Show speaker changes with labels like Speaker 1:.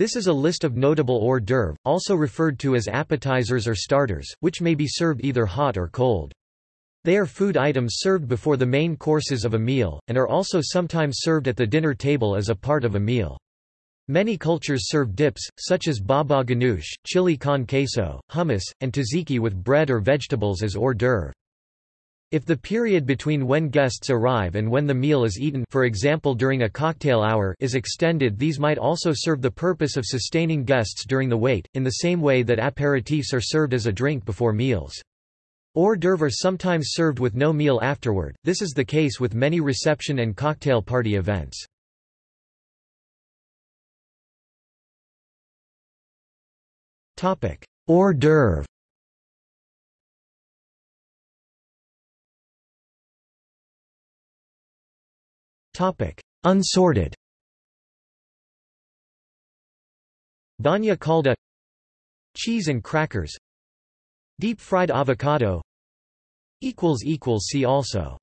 Speaker 1: This is a list of notable hors d'oeuvre, also referred to as appetizers or starters, which may be served either hot or cold. They are food items served before the main courses of a meal, and are also sometimes served at the dinner table as a part of a meal. Many cultures serve dips, such as baba ganoush, chili con queso, hummus, and tzatziki with bread or vegetables as hors d'oeuvre. If the period between when guests arrive and when the meal is eaten for example during a cocktail hour is extended these might also serve the purpose of sustaining guests during the wait, in the same way that aperitifs are served as a drink before meals. Hors d'oeuvre sometimes served with no meal afterward, this is the case with many reception and cocktail party events. Hors d'oeuvre Unsorted. Bagna cauda. Cheese and crackers. Deep fried avocado. Equals equals See also